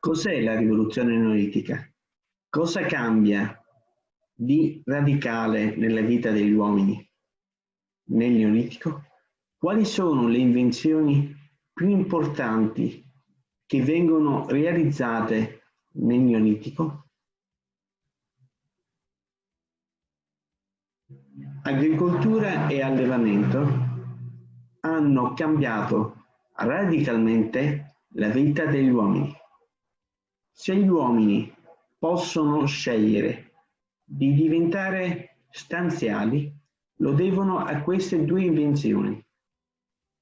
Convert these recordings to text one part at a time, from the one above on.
Cos'è la rivoluzione neolitica? Cosa cambia di radicale nella vita degli uomini nel Neolitico? Quali sono le invenzioni più importanti che vengono realizzate nel Neolitico? Agricoltura e allevamento hanno cambiato radicalmente la vita degli uomini. Se gli uomini possono scegliere di diventare stanziali, lo devono a queste due invenzioni.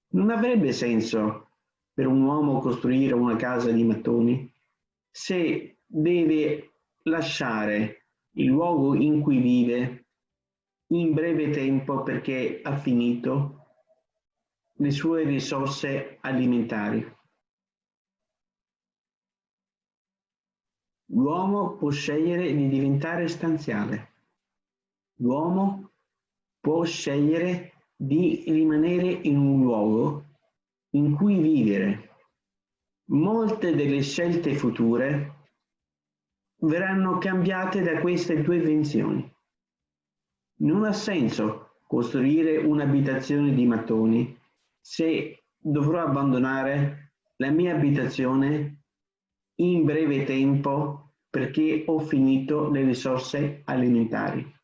Non avrebbe senso per un uomo costruire una casa di mattoni se deve lasciare il luogo in cui vive in breve tempo perché ha finito le sue risorse alimentari. L'uomo può scegliere di diventare stanziale. L'uomo può scegliere di rimanere in un luogo in cui vivere. Molte delle scelte future verranno cambiate da queste due invenzioni. Non ha senso costruire un'abitazione di mattoni se dovrò abbandonare la mia abitazione in breve tempo perché ho finito le risorse alimentari.